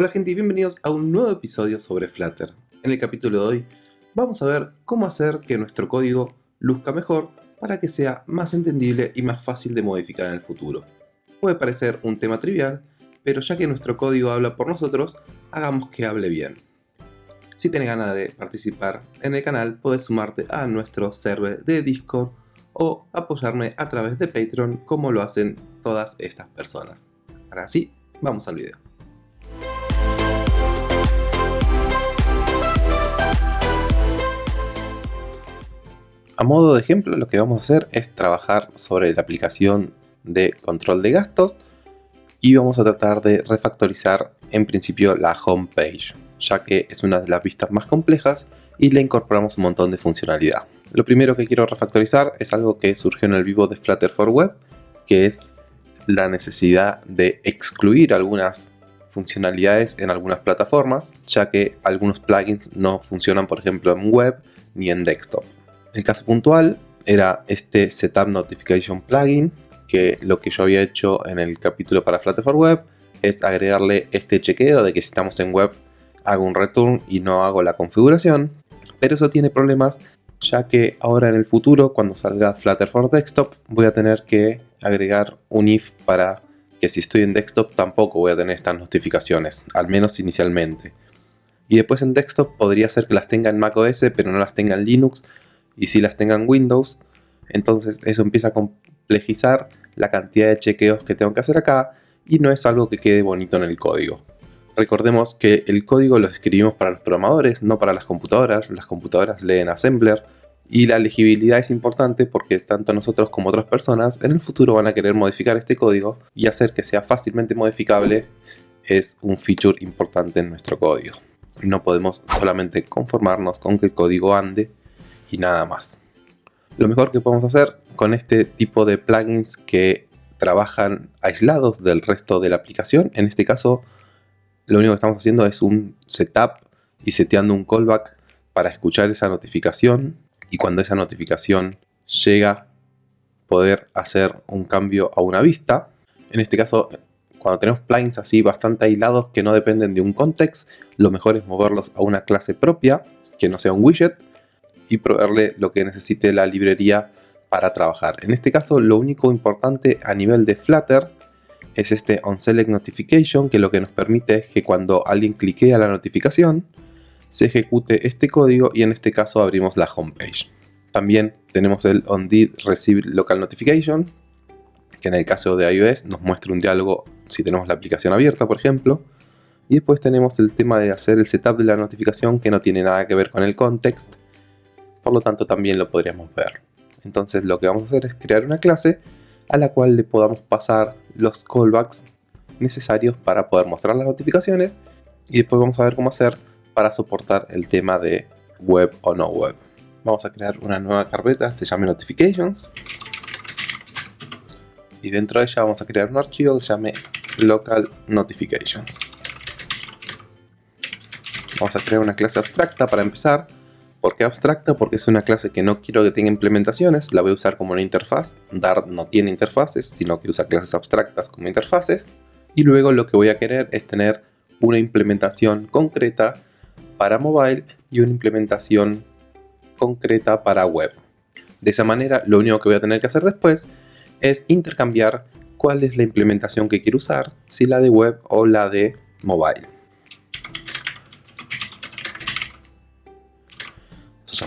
Hola gente y bienvenidos a un nuevo episodio sobre Flutter. En el capítulo de hoy vamos a ver cómo hacer que nuestro código luzca mejor para que sea más entendible y más fácil de modificar en el futuro. Puede parecer un tema trivial, pero ya que nuestro código habla por nosotros, hagamos que hable bien. Si tienes ganas de participar en el canal, puedes sumarte a nuestro server de Discord o apoyarme a través de Patreon como lo hacen todas estas personas. Ahora sí, vamos al video. A modo de ejemplo, lo que vamos a hacer es trabajar sobre la aplicación de control de gastos y vamos a tratar de refactorizar en principio la home page, ya que es una de las vistas más complejas y le incorporamos un montón de funcionalidad. Lo primero que quiero refactorizar es algo que surgió en el vivo de Flutter for Web, que es la necesidad de excluir algunas funcionalidades en algunas plataformas, ya que algunos plugins no funcionan por ejemplo en web ni en desktop. El caso puntual era este Setup Notification Plugin, que lo que yo había hecho en el capítulo para Flutter for Web es agregarle este chequeo de que si estamos en web hago un return y no hago la configuración, pero eso tiene problemas ya que ahora en el futuro cuando salga Flutter for Desktop voy a tener que agregar un if para que si estoy en desktop tampoco voy a tener estas notificaciones, al menos inicialmente. Y después en desktop podría ser que las tenga en macOS pero no las tenga en Linux y si las tengan Windows, entonces eso empieza a complejizar la cantidad de chequeos que tengo que hacer acá y no es algo que quede bonito en el código. Recordemos que el código lo escribimos para los programadores, no para las computadoras. Las computadoras leen Assembler y la legibilidad es importante porque tanto nosotros como otras personas en el futuro van a querer modificar este código y hacer que sea fácilmente modificable es un feature importante en nuestro código. No podemos solamente conformarnos con que el código ande y nada más. Lo mejor que podemos hacer con este tipo de plugins que trabajan aislados del resto de la aplicación, en este caso lo único que estamos haciendo es un setup y seteando un callback para escuchar esa notificación y cuando esa notificación llega poder hacer un cambio a una vista. En este caso, cuando tenemos plugins así bastante aislados que no dependen de un context, lo mejor es moverlos a una clase propia, que no sea un widget, y proveerle lo que necesite la librería para trabajar. En este caso lo único importante a nivel de Flutter es este onSelect Notification que lo que nos permite es que cuando alguien cliquea la notificación se ejecute este código y en este caso abrimos la homepage. También tenemos el onDid Receive Local Notification que en el caso de iOS nos muestra un diálogo si tenemos la aplicación abierta por ejemplo y después tenemos el tema de hacer el setup de la notificación que no tiene nada que ver con el context por lo tanto también lo podríamos ver. Entonces lo que vamos a hacer es crear una clase a la cual le podamos pasar los callbacks necesarios para poder mostrar las notificaciones y después vamos a ver cómo hacer para soportar el tema de web o no web. Vamos a crear una nueva carpeta, se llame notifications y dentro de ella vamos a crear un archivo que se llame local notifications. Vamos a crear una clase abstracta para empezar ¿Por qué abstracta? Porque es una clase que no quiero que tenga implementaciones, la voy a usar como una interfaz. Dart no tiene interfaces, sino que usa clases abstractas como interfaces. Y luego lo que voy a querer es tener una implementación concreta para mobile y una implementación concreta para web. De esa manera, lo único que voy a tener que hacer después es intercambiar cuál es la implementación que quiero usar, si la de web o la de mobile.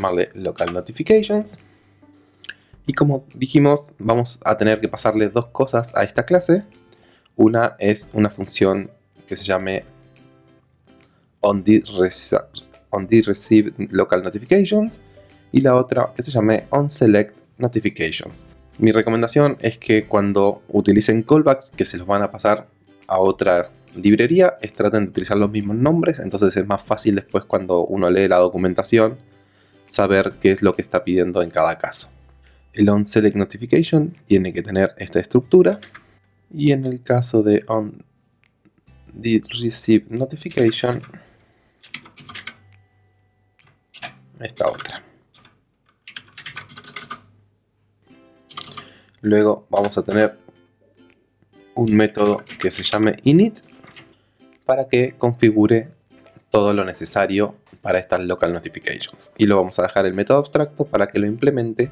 Llamarle local notifications. Y como dijimos, vamos a tener que pasarle dos cosas a esta clase. Una es una función que se llame onDidReceive local notifications y la otra que se llame onSelect notifications. Mi recomendación es que cuando utilicen callbacks que se los van a pasar a otra librería, es traten de utilizar los mismos nombres, entonces es más fácil después cuando uno lee la documentación saber qué es lo que está pidiendo en cada caso. El onSelect Notification tiene que tener esta estructura y en el caso de onDidReceive Notification esta otra. Luego vamos a tener un método que se llame init para que configure todo lo necesario para estas local notifications. Y lo vamos a dejar el método abstracto para que lo implemente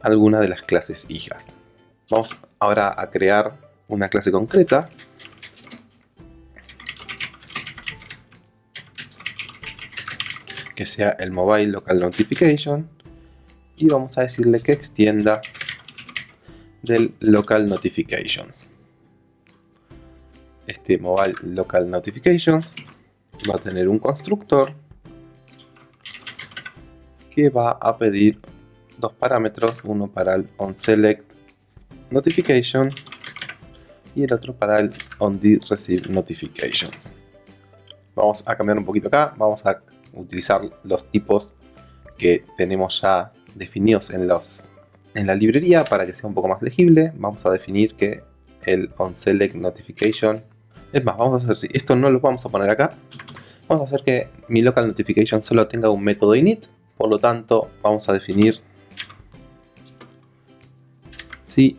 alguna de las clases hijas. Vamos ahora a crear una clase concreta que sea el mobile local notification y vamos a decirle que extienda del local notifications este mobile local notifications va a tener un constructor que va a pedir dos parámetros, uno para el onSelect notification y el otro para el onDidReceive notifications. Vamos a cambiar un poquito acá, vamos a utilizar los tipos que tenemos ya definidos en, los, en la librería para que sea un poco más legible. Vamos a definir que el onSelect notification es más, vamos a hacer si esto no lo vamos a poner acá. Vamos a hacer que mi local notification solo tenga un método init. Por lo tanto, vamos a definir si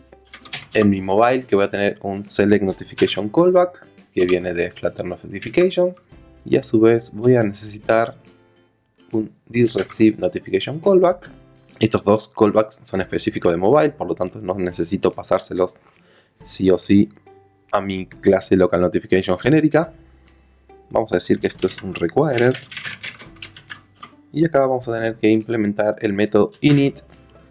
en mi mobile que voy a tener un select notification callback que viene de Flutter notification y a su vez voy a necesitar un receive notification callback. Estos dos callbacks son específicos de mobile, por lo tanto no necesito pasárselos sí o sí a mi clase local notification genérica. Vamos a decir que esto es un required. Y acá vamos a tener que implementar el método init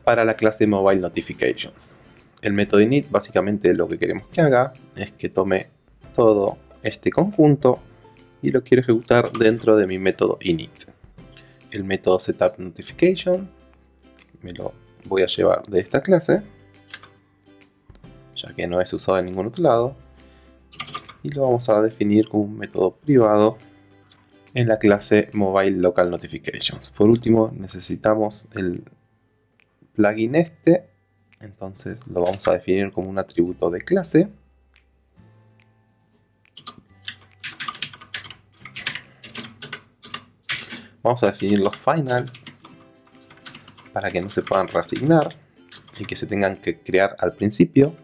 para la clase mobile notifications. El método init básicamente lo que queremos que haga es que tome todo este conjunto y lo quiero ejecutar dentro de mi método init. El método setup notification me lo voy a llevar de esta clase ya que no es usado en ningún otro lado y lo vamos a definir como un método privado en la clase Mobile Local Notifications. Por último necesitamos el plugin este, entonces lo vamos a definir como un atributo de clase. Vamos a definir los final para que no se puedan reasignar y que se tengan que crear al principio.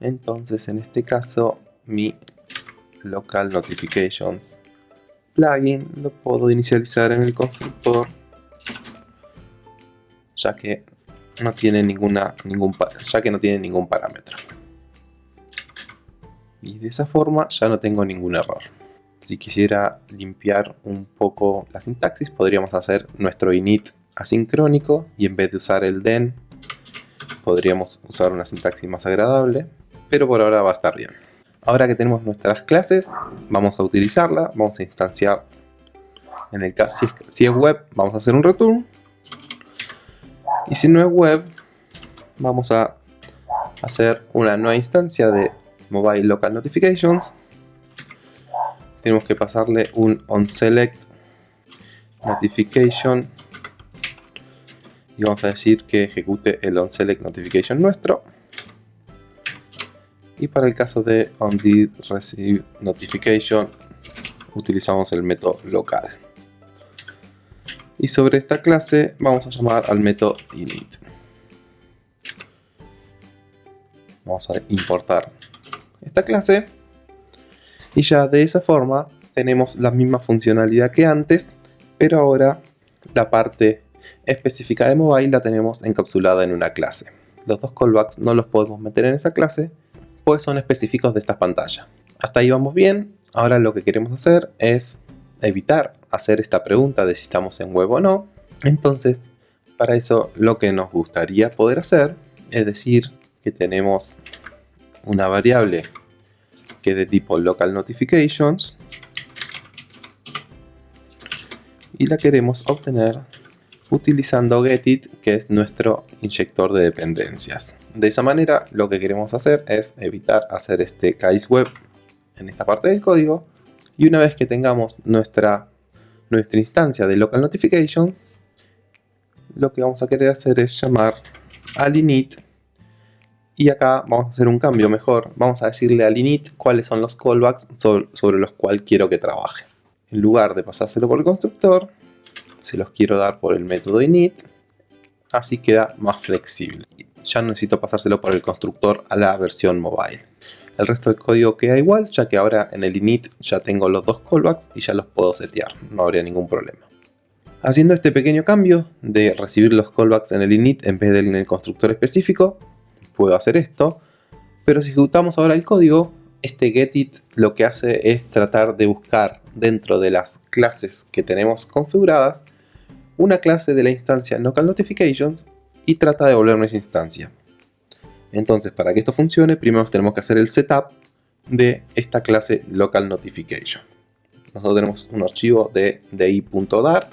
Entonces en este caso mi local notifications. Plugin lo puedo inicializar en el constructor ya que no tiene ninguna ningún ya que no tiene ningún parámetro. Y de esa forma ya no tengo ningún error. Si quisiera limpiar un poco la sintaxis podríamos hacer nuestro init asincrónico y en vez de usar el den podríamos usar una sintaxis más agradable pero por ahora va a estar bien Ahora que tenemos nuestras clases, vamos a utilizarla, vamos a instanciar, en el caso, si es, web, vamos a hacer un return. Y si no es web, vamos a hacer una nueva instancia de mobile local notifications. Tenemos que pasarle un onSelect notification y vamos a decir que ejecute el onSelect notification nuestro y para el caso de onDidReceive notification. Utilizamos el método local. Y sobre esta clase vamos a llamar al método init. Vamos a importar esta clase. Y ya de esa forma tenemos la misma funcionalidad que antes pero ahora la parte específica de mobile la tenemos encapsulada en una clase. Los dos callbacks no los podemos meter en esa clase pues son específicos de esta pantalla. Hasta ahí vamos bien, ahora lo que queremos hacer es evitar hacer esta pregunta de si estamos en web o no. Entonces, para eso lo que nos gustaría poder hacer es decir que tenemos una variable que es de tipo local notifications y la queremos obtener utilizando getit que es nuestro inyector de dependencias. De esa manera lo que queremos hacer es evitar hacer este case web en esta parte del código y una vez que tengamos nuestra, nuestra instancia de local notification lo que vamos a querer hacer es llamar al init y acá vamos a hacer un cambio mejor vamos a decirle al init cuáles son los callbacks sobre, sobre los cuales quiero que trabaje en lugar de pasárselo por el constructor se los quiero dar por el método init, así queda más flexible. Ya no necesito pasárselo por el constructor a la versión mobile. El resto del código queda igual, ya que ahora en el init ya tengo los dos callbacks y ya los puedo setear, no habría ningún problema. Haciendo este pequeño cambio de recibir los callbacks en el init en vez de en el constructor específico, puedo hacer esto, pero si ejecutamos ahora el código, este getIt lo que hace es tratar de buscar dentro de las clases que tenemos configuradas una clase de la instancia notifications y trata de devolvernos esa instancia. Entonces, para que esto funcione, primero tenemos que hacer el setup de esta clase local notification. Nosotros tenemos un archivo de di.dart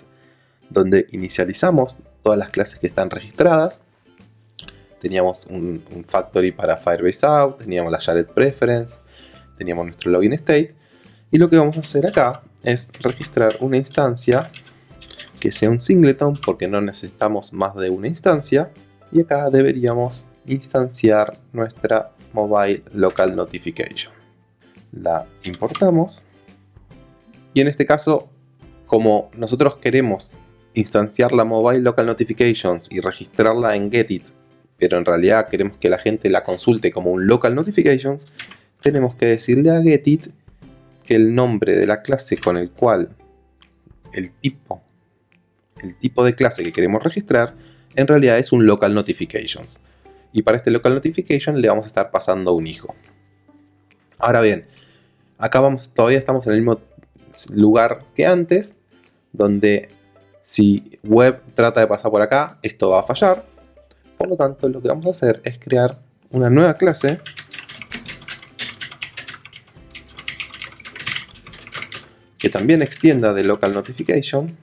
donde inicializamos todas las clases que están registradas. Teníamos un, factory para Firebase Out, teníamos la shared preference, teníamos nuestro login state. Y lo que vamos a hacer acá es registrar una instancia que sea un singleton porque no necesitamos más de una instancia. Y acá deberíamos instanciar nuestra mobile local notification. La importamos. Y en este caso como nosotros queremos instanciar la mobile local notifications y registrarla en getit pero en realidad queremos que la gente la consulte como un local notifications tenemos que decirle a getit que el nombre de la clase con el cual el tipo el tipo de clase que queremos registrar en realidad es un local notifications. Y para este local notification le vamos a estar pasando un hijo. Ahora bien, acá vamos, todavía estamos en el mismo lugar que antes, donde si web trata de pasar por acá, esto va a fallar. Por lo tanto, lo que vamos a hacer es crear una nueva clase que también extienda de local notification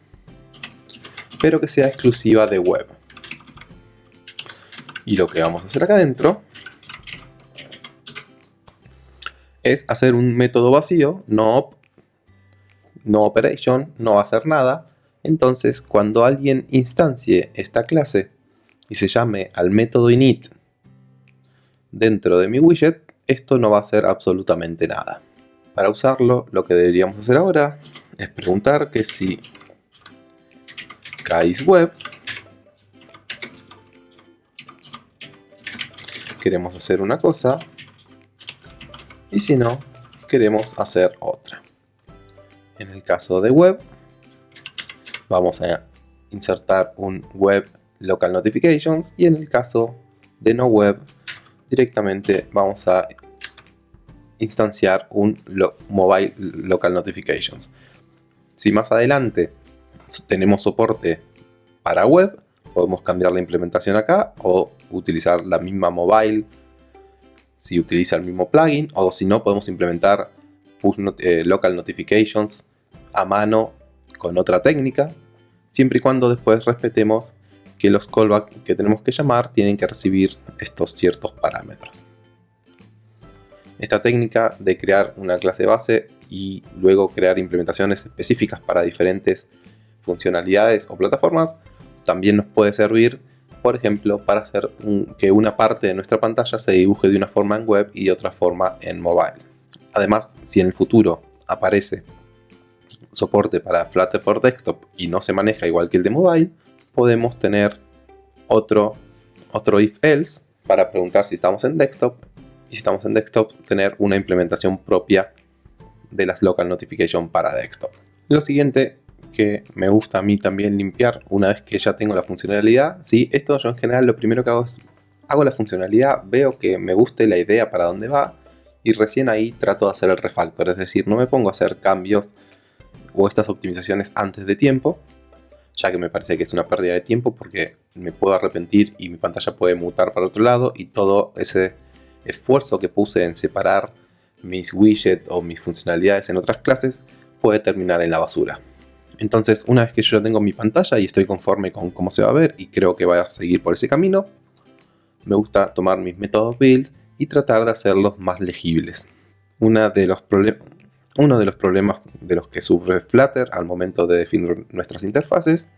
pero que sea exclusiva de web. Y lo que vamos a hacer acá adentro es hacer un método vacío, no, no operation, no va a hacer nada. Entonces, cuando alguien instancie esta clase y se llame al método init dentro de mi widget, esto no va a hacer absolutamente nada. Para usarlo, lo que deberíamos hacer ahora es preguntar que si web. Queremos hacer una cosa. Y si no, queremos hacer otra. En el caso de web, vamos a insertar un web local notifications y en el caso de no web directamente vamos a instanciar un mobile local notifications. Si más adelante tenemos soporte para web, podemos cambiar la implementación acá o utilizar la misma mobile si utiliza el mismo plugin o si no podemos implementar eh, local notifications a mano con otra técnica siempre y cuando después respetemos que los callbacks que tenemos que llamar tienen que recibir estos ciertos parámetros. Esta técnica de crear una clase base y luego crear implementaciones específicas para diferentes funcionalidades o plataformas, también nos puede servir, por ejemplo, para hacer que una parte de nuestra pantalla se dibuje de una forma en web y de otra forma en mobile. Además, si en el futuro aparece soporte para Flutter for Desktop y no se maneja igual que el de mobile, podemos tener otro, otro if else para preguntar si estamos en desktop y si estamos en desktop tener una implementación propia de las local notification para desktop. Lo siguiente que me gusta a mí también limpiar una vez que ya tengo la funcionalidad. ¿sí? Esto yo en general lo primero que hago es hago la funcionalidad, veo que me guste la idea para dónde va y recién ahí trato de hacer el refactor, es decir, no me pongo a hacer cambios o estas optimizaciones antes de tiempo, ya que me parece que es una pérdida de tiempo porque me puedo arrepentir y mi pantalla puede mutar para otro lado y todo ese esfuerzo que puse en separar mis widgets o mis funcionalidades en otras clases puede terminar en la basura. Entonces, una vez que yo ya tengo mi pantalla y estoy conforme con cómo se va a ver y creo que va a seguir por ese camino, me gusta tomar mis métodos build y tratar de hacerlos más legibles. Uno de los problemas de los que sufre Flutter al momento de definir nuestras interfaces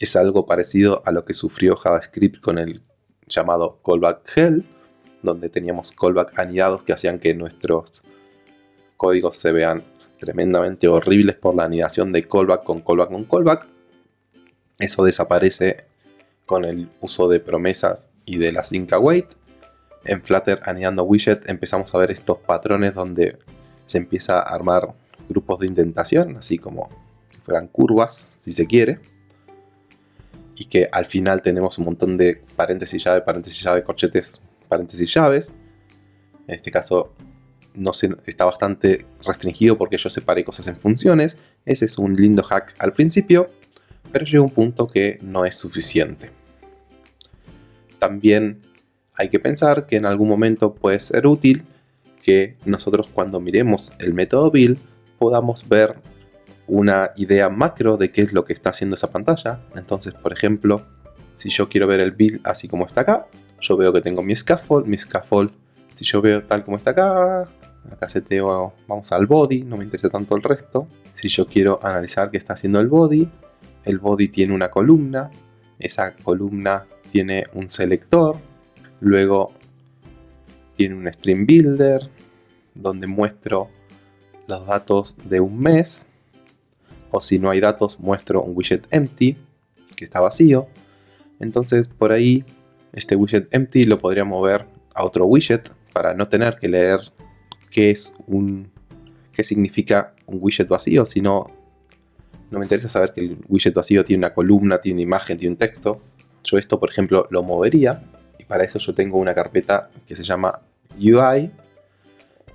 es algo parecido a lo que sufrió JavaScript con el llamado callback hell, donde teníamos callback anidados que hacían que nuestros códigos se vean tremendamente horribles por la anidación de callback con callback con callback. Eso desaparece con el uso de promesas y de la sync await. en Flutter anidando widget empezamos a ver estos patrones donde se empieza a armar grupos de indentación, así como fueran curvas, si se quiere. Y que al final tenemos un montón de paréntesis llave, paréntesis llave, corchetes, paréntesis llaves. En este caso no está bastante restringido porque yo separé cosas en funciones. Ese es un lindo hack al principio, pero llega un punto que no es suficiente. También hay que pensar que en algún momento puede ser útil que nosotros cuando miremos el método build podamos ver una idea macro de qué es lo que está haciendo esa pantalla. Entonces, por ejemplo, si yo quiero ver el build así como está acá, yo veo que tengo mi scaffold, mi scaffold, si yo veo tal como está acá, acá seteo, vamos al body, no me interesa tanto el resto. Si yo quiero analizar qué está haciendo el body, el body tiene una columna, esa columna tiene un selector, luego tiene un stream builder, donde muestro los datos de un mes, o si no hay datos muestro un widget empty, que está vacío. Entonces por ahí este widget empty lo podría mover a otro widget para no tener que leer qué es un qué significa un widget vacío, sino no me interesa saber que el widget vacío tiene una columna, tiene una imagen, tiene un texto. Yo esto, por ejemplo, lo movería y para eso yo tengo una carpeta que se llama UI.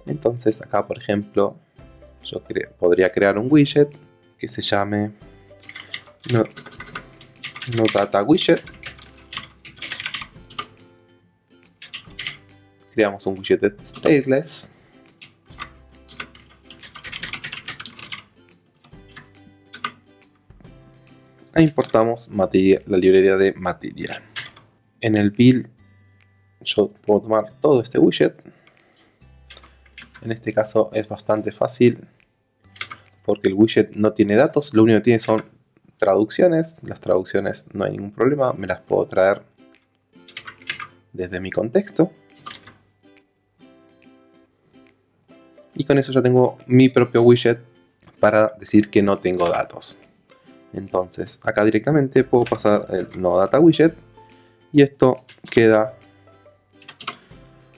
Entonces acá, por ejemplo, yo podría crear un widget que se llame no, no data widget. Creamos un widget stateless e importamos la librería de material. En el build yo puedo tomar todo este widget. En este caso es bastante fácil porque el widget no tiene datos, lo único que tiene son traducciones. Las traducciones no hay ningún problema, me las puedo traer desde mi contexto. Y con eso ya tengo mi propio widget para decir que no tengo datos. Entonces, acá directamente puedo pasar el no data widget y esto queda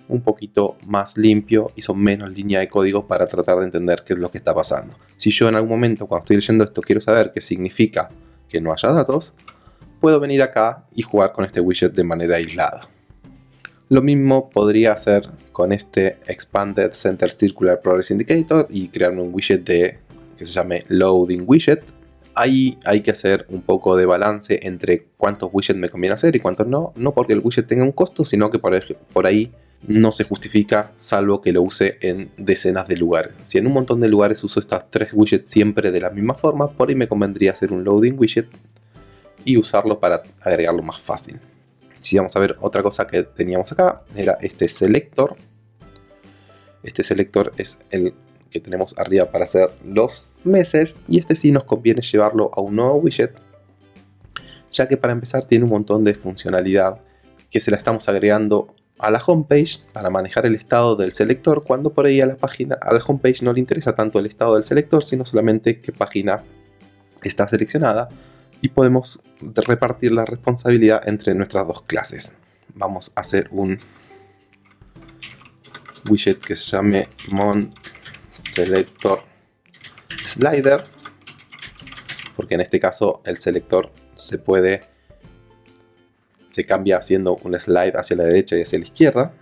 un poquito más limpio y son menos líneas de código para tratar de entender qué es lo que está pasando. Si yo en algún momento cuando estoy leyendo esto quiero saber qué significa que no haya datos, puedo venir acá y jugar con este widget de manera aislada. Lo mismo podría hacer con este Expanded Center Circular Progress Indicator y crearme un widget de, que se llame Loading Widget ahí hay que hacer un poco de balance entre cuántos widgets me conviene hacer y cuántos no. No porque el widget tenga un costo, sino que por, por ahí no se justifica salvo que lo use en decenas de lugares. Si en un montón de lugares uso estas tres widgets siempre de la misma forma, por ahí me convendría hacer un loading widget y usarlo para agregarlo más fácil. Si vamos a ver otra cosa que teníamos acá, era este selector. Este selector es el que tenemos arriba para hacer los meses y este sí nos conviene llevarlo a un nuevo widget ya que para empezar tiene un montón de funcionalidad que se la estamos agregando a la homepage para manejar el estado del selector cuando por ahí a la página a la homepage no le interesa tanto el estado del selector sino solamente qué página está seleccionada y podemos repartir la responsabilidad entre nuestras dos clases. Vamos a hacer un widget que se llame mon selector slider porque en este caso el selector se puede se cambia haciendo un slide hacia la derecha y hacia la izquierda.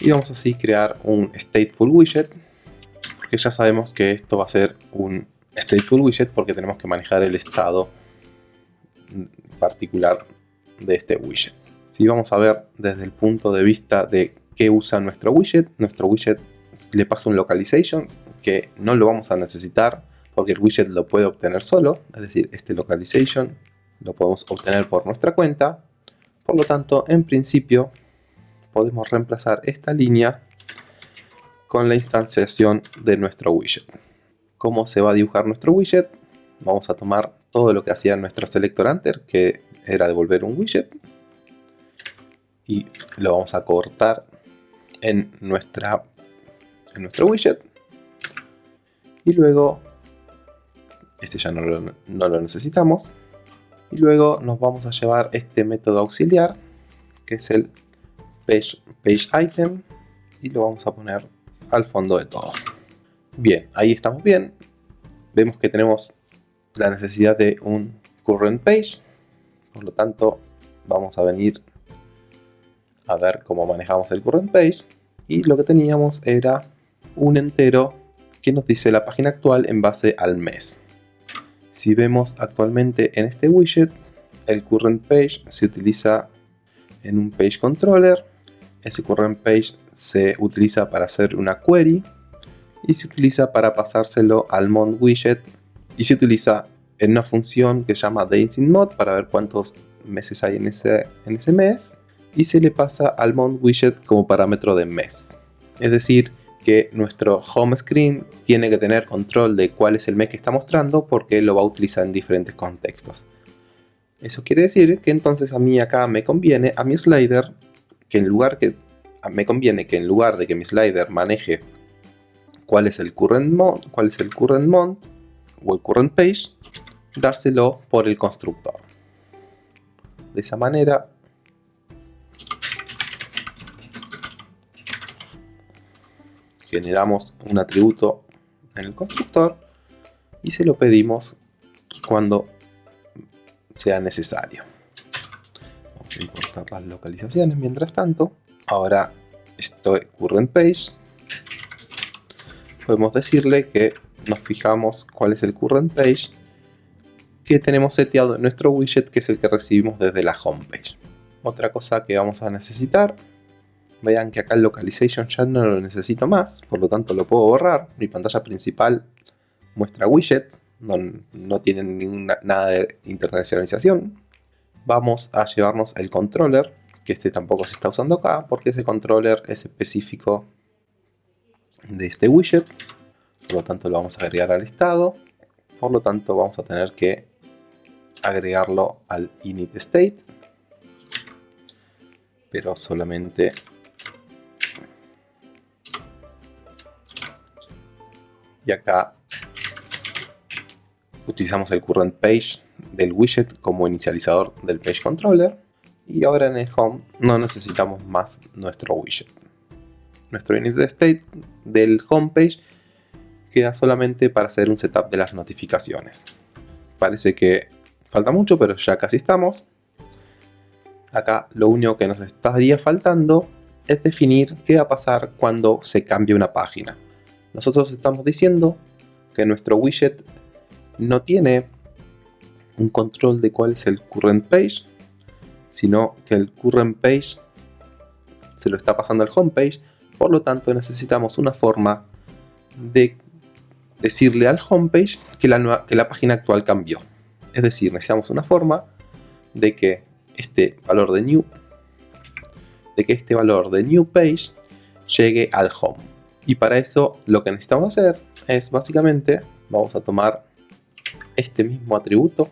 Y vamos así crear un stateful widget porque ya sabemos que esto va a ser un stateful widget porque tenemos que manejar el estado particular de este widget si vamos a ver desde el punto de vista de qué usa nuestro widget nuestro widget le pasa un localization que no lo vamos a necesitar porque el widget lo puede obtener solo, es decir, este localization lo podemos obtener por nuestra cuenta. Por lo tanto, en principio, podemos reemplazar esta línea con la instanciación de nuestro widget. ¿Cómo se va a dibujar nuestro widget? Vamos a tomar todo lo que hacía nuestro selector enter, que era devolver un widget, y lo vamos a cortar en nuestra en nuestro widget. Y luego, este ya no lo, necesitamos. Y luego nos vamos a llevar este método auxiliar, que es el page, page item y lo vamos a poner al fondo de todo. Bien, ahí estamos bien. Vemos que tenemos la necesidad de un current page. Por lo tanto, vamos a venir a ver cómo manejamos el current page. Y lo que teníamos era un entero que nos dice la página actual en base al mes. Si vemos actualmente en este widget, el current page se utiliza en un page controller. Ese current page se utiliza para hacer una query y se utiliza para pasárselo al mont widget y se utiliza en una función que se llama days_in_mod para ver cuántos meses hay en ese, en ese mes y se le pasa al mount widget como parámetro de mes. Es decir, que nuestro home screen tiene que tener control de cuál es el mes que está mostrando porque lo va a utilizar en diferentes contextos. Eso quiere decir que entonces a mí acá me conviene a mi slider que en lugar que me conviene que en lugar de que mi slider maneje cuál es el current month, cuál es el current o el current page, dárselo por el constructor. De esa manera generamos un atributo en el constructor y se lo pedimos cuando sea necesario. Vamos a importar las localizaciones mientras tanto. Ahora esto current page. Podemos decirle que nos fijamos cuál es el current page que tenemos seteado en nuestro widget que es el que recibimos desde la homepage. Otra cosa que vamos a necesitar Vean que acá el localization ya no lo necesito más, por lo tanto lo puedo borrar. Mi pantalla principal muestra widgets, no, no tienen ninguna, nada de internacionalización. Vamos a llevarnos el controller, que este tampoco se está usando acá, porque ese controller es específico de este widget. Por lo tanto lo vamos a agregar al estado. Por lo tanto vamos a tener que agregarlo al init state. Pero solamente y acá utilizamos el current page del widget como inicializador del page controller y ahora en el home no necesitamos más nuestro widget nuestro init state del home page queda solamente para hacer un setup de las notificaciones. Parece que falta mucho pero ya casi estamos. Acá lo único que nos estaría faltando es definir qué va a pasar cuando se cambie una página. Nosotros estamos diciendo que nuestro widget no tiene un control de cuál es el current page, sino que el current page se lo está pasando al home page, por lo tanto necesitamos una forma de decirle al homepage que la, que la página actual cambió. Es decir, necesitamos una forma de que este valor de new de que este valor de new page llegue al home. Y para eso lo que necesitamos hacer es básicamente, vamos a tomar este mismo atributo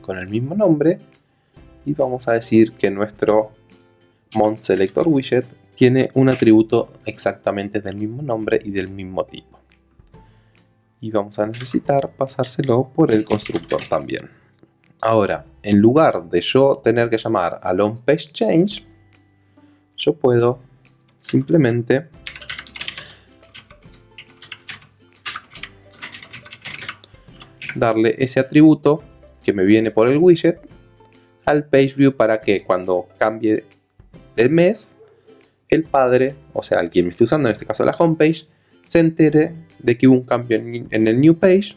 con el mismo nombre y vamos a decir que nuestro selector widget tiene un atributo exactamente del mismo nombre y del mismo tipo. Y vamos a necesitar pasárselo por el constructor también. Ahora, en lugar de yo tener que llamar al onPageChange, yo puedo simplemente darle ese atributo que me viene por el widget al page view para que cuando cambie el mes el padre, o sea, el quien me esté usando, en este caso la homepage, se entere de que hubo un cambio en el new page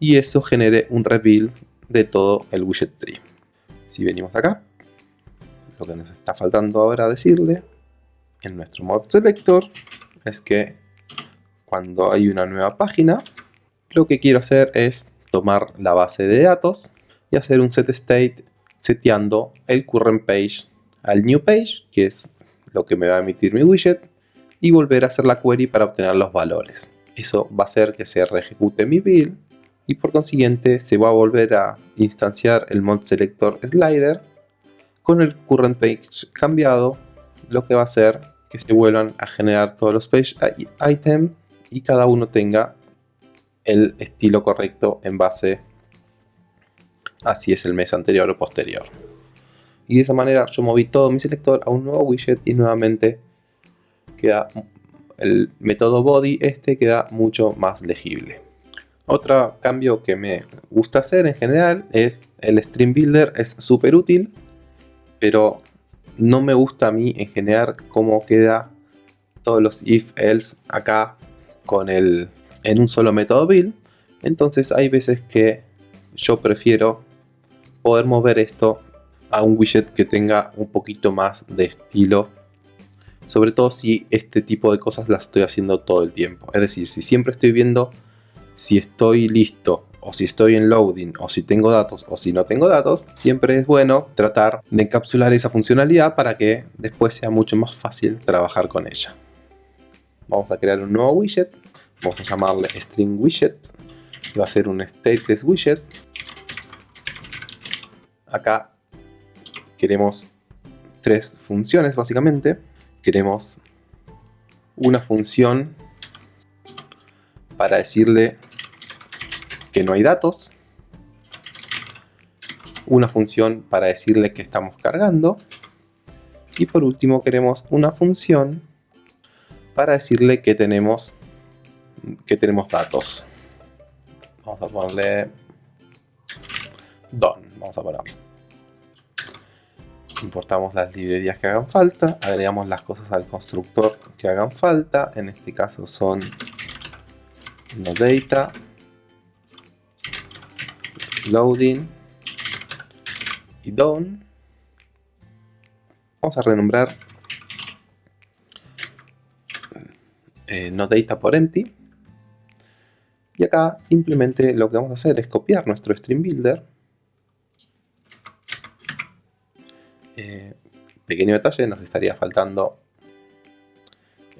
y eso genere un reveal de todo el widget tree. Si venimos acá, lo que nos está faltando ahora decirle en nuestro mod selector es que cuando hay una nueva página, lo que quiero hacer es tomar la base de datos y hacer un set state seteando el current page al new page, que es lo que me va a emitir mi widget, y volver a hacer la query para obtener los valores. Eso va a hacer que se reejecute mi build y por consiguiente se va a volver a instanciar el mod selector slider con el current page cambiado, lo que va a hacer que se vuelvan a generar todos los page items y cada uno tenga el estilo correcto en base a si es el mes anterior o posterior. Y de esa manera yo moví todo mi selector a un nuevo widget y nuevamente queda el método body este queda mucho más legible. Otro cambio que me gusta hacer en general es el Stream Builder es súper útil, pero no me gusta a mí en general cómo queda todos los if else acá con el en un solo método build. Entonces hay veces que yo prefiero poder mover esto a un widget que tenga un poquito más de estilo. Sobre todo si este tipo de cosas las estoy haciendo todo el tiempo. Es decir, si siempre estoy viendo si estoy listo o si estoy en loading o si tengo datos o si no tengo datos, siempre es bueno tratar de encapsular esa funcionalidad para que después sea mucho más fácil trabajar con ella. Vamos a crear un nuevo widget, vamos a llamarle string widget, va a ser un stateless widget. Acá queremos tres funciones básicamente. Queremos una función para decirle que no hay datos. Una función para decirle que estamos cargando. Y por último queremos una función para decirle que tenemos, que tenemos datos. Vamos a ponerle don. Vamos a ponerlo importamos las librerías que hagan falta, agregamos las cosas al constructor que hagan falta, en este caso son no data, loading y done. Vamos a renombrar eh, por empty. Y acá simplemente lo que vamos a hacer es copiar nuestro stream builder Eh, pequeño detalle, nos estaría faltando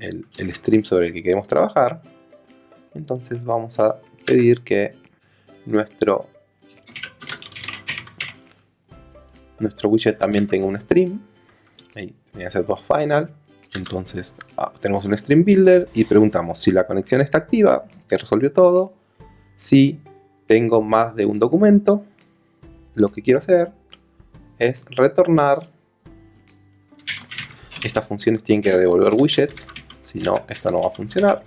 el, stream sobre el que queremos trabajar. Entonces vamos a pedir que nuestro, nuestro widget también tenga un stream. Ahí voy a hacer dos final. Entonces ah, tenemos un stream builder y preguntamos si la conexión está activa, que resolvió todo. Si tengo más de un documento, lo que quiero hacer es retornar. Estas funciones tienen que devolver widgets, si no, esto no va a funcionar.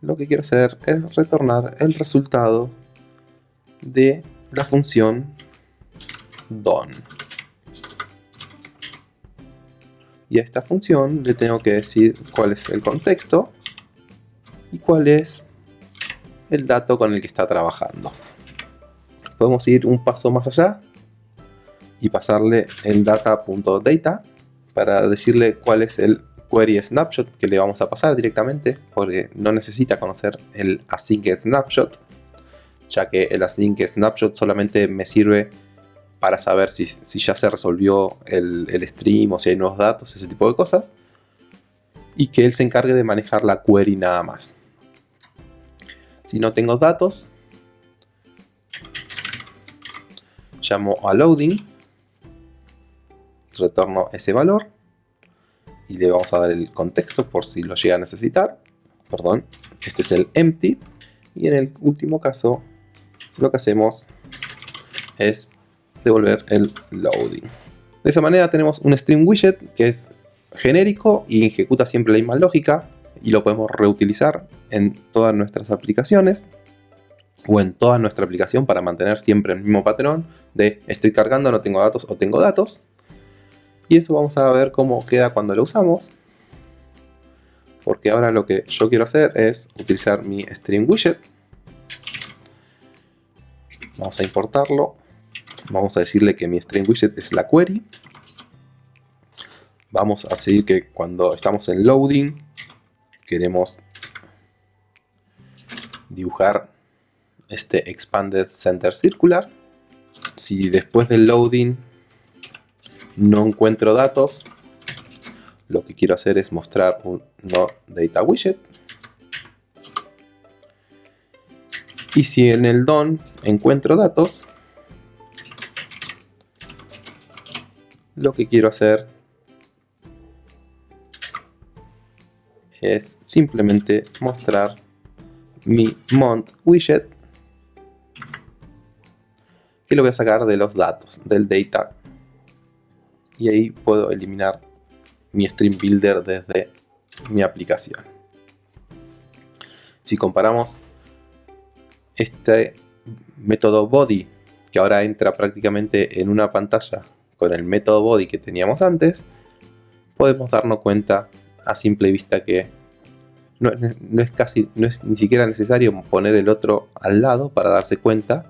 Lo que quiero hacer es retornar el resultado de la función done. Y a esta función le tengo que decir cuál es el contexto y cuál es el dato con el que está trabajando. Podemos ir un paso más allá y pasarle el data.data para decirle cuál es el query snapshot que le vamos a pasar directamente porque no necesita conocer el async snapshot ya que el async snapshot solamente me sirve para saber si, ya se resolvió el, el, stream o si hay nuevos datos, ese tipo de cosas y que él se encargue de manejar la query nada más. Si no tengo datos llamo a loading retorno ese valor y le vamos a dar el contexto por si lo llega a necesitar. Perdón, este es el empty. Y en el último caso, lo que hacemos es devolver el loading. De esa manera tenemos un stream widget que es genérico y ejecuta siempre la misma lógica y lo podemos reutilizar en todas nuestras aplicaciones o en toda nuestra aplicación para mantener siempre el mismo patrón de estoy cargando, no tengo datos o tengo datos y eso vamos a ver cómo queda cuando lo usamos. Porque ahora lo que yo quiero hacer es utilizar mi stream widget. Vamos a importarlo. Vamos a decirle que mi stream widget es la query. Vamos a decir que cuando estamos en loading queremos dibujar este expanded center circular. Si después del loading no encuentro datos, lo que quiero hacer es mostrar un no data widget. Y si en el don encuentro datos, lo que quiero hacer es simplemente mostrar mi mont widget que lo voy a sacar de los datos del data y ahí puedo eliminar mi Stream Builder desde mi aplicación. Si comparamos este método body, que ahora entra prácticamente en una pantalla con el método body que teníamos antes, podemos darnos cuenta a simple vista que no, es casi, no es ni siquiera necesario poner el otro al lado para darse cuenta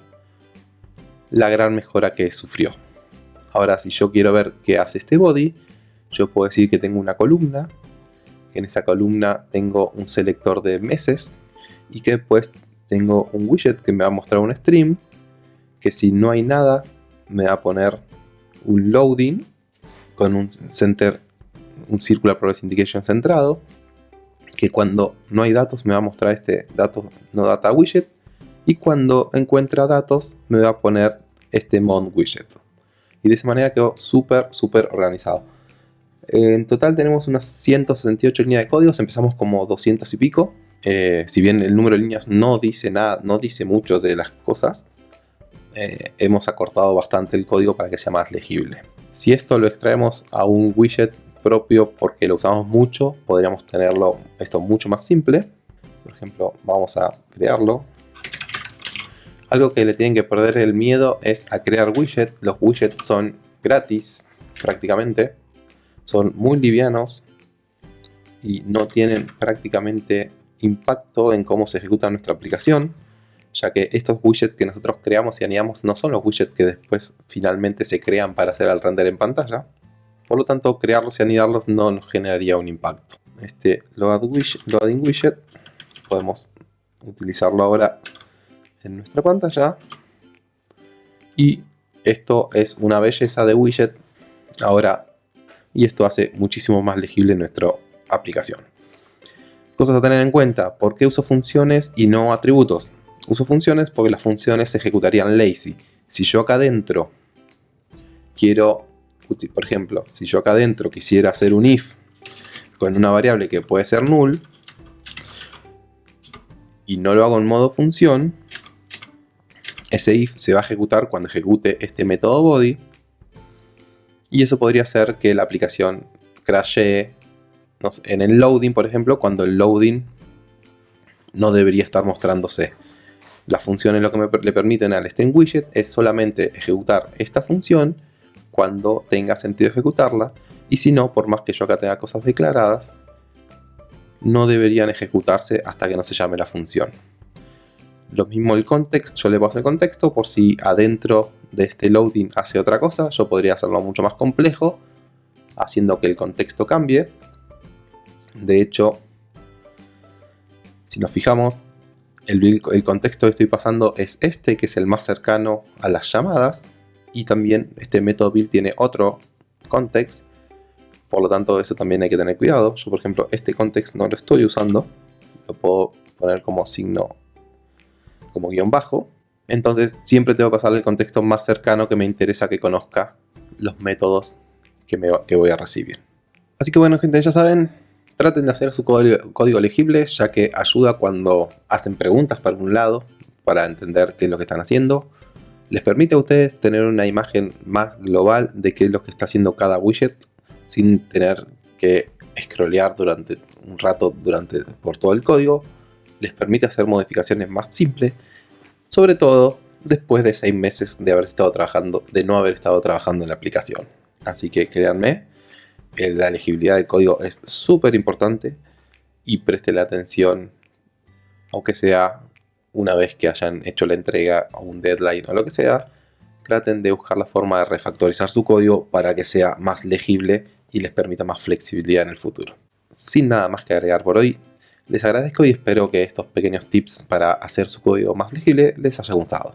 la gran mejora que sufrió. Ahora si yo quiero ver qué hace este body, yo puedo decir que tengo una columna, que en esa columna tengo un selector de meses y que después tengo un widget que me va a mostrar un stream, que si no hay nada me va a poner un loading con un center, un circular progress indication centrado, que cuando no hay datos me va a mostrar este datos no data widget y cuando encuentra datos me va a poner este mon widget. Y de esa manera quedó súper, súper organizado. En total tenemos unas 168 líneas de códigos, empezamos como 200 y pico. Eh, si bien el número de líneas no dice nada, no dice mucho de las cosas, eh, hemos acortado bastante el código para que sea más legible. Si esto lo extraemos a un widget propio porque lo usamos mucho, podríamos tenerlo esto mucho más simple. Por ejemplo, vamos a crearlo. Algo que le tienen que perder el miedo es a crear widgets. Los widgets son gratis prácticamente son muy livianos y no tienen prácticamente impacto en cómo se ejecuta nuestra aplicación, ya que estos widgets que nosotros creamos y añadimos no son los widgets que después finalmente se crean para hacer el render en pantalla. Por lo tanto, crearlos y anidarlos no nos generaría un impacto. Este loading widget podemos utilizarlo ahora en nuestra pantalla. Y esto es una belleza de widget. Ahora y esto hace muchísimo más legible nuestra aplicación. Cosas a tener en cuenta, ¿por qué uso funciones y no atributos? Uso funciones porque las funciones se ejecutarían lazy. Si yo acá adentro quiero, por ejemplo, si yo acá adentro quisiera hacer un if con una variable que puede ser null y no lo hago en modo función, ese if se va a ejecutar cuando ejecute este método body y eso podría hacer que la aplicación crashee en el loading, por ejemplo, cuando el loading no debería estar mostrándose. Las funciones lo que le permiten al string widget es solamente ejecutar esta función cuando tenga sentido ejecutarla y si no, por más que yo acá tenga cosas declaradas, no deberían ejecutarse hasta que no se llame la función. Lo mismo el context, yo le paso el contexto por si adentro de este loading hace otra cosa, yo podría hacerlo mucho más complejo, haciendo que el contexto cambie. De hecho, si nos fijamos, el, el contexto que estoy pasando es este, que es el más cercano a las llamadas, y también este método build tiene otro context, por lo tanto eso también hay que tener cuidado. Yo por ejemplo este context no lo estoy usando, lo puedo poner como signo como guion bajo. Entonces siempre tengo que pasarle el contexto más cercano que me interesa que conozca los métodos que, me, que voy a recibir. Así que bueno gente, ya saben, traten de hacer su código, código, legible ya que ayuda cuando hacen preguntas para un lado para entender qué es lo que están haciendo. Les permite a ustedes tener una imagen más global de qué es lo que está haciendo cada widget sin tener que scrollear durante un rato durante, por todo el código. Les permite hacer modificaciones más simples sobre todo después de seis meses de haber estado trabajando, de no haber estado trabajando en la aplicación. Así que créanme, eh, la legibilidad del código es súper importante y la atención, aunque sea una vez que hayan hecho la entrega o un deadline o lo que sea, traten de buscar la forma de refactorizar su código para que sea más legible y les permita más flexibilidad en el futuro. Sin nada más que agregar por hoy, les agradezco y espero que estos pequeños tips para hacer su código más legible les haya gustado.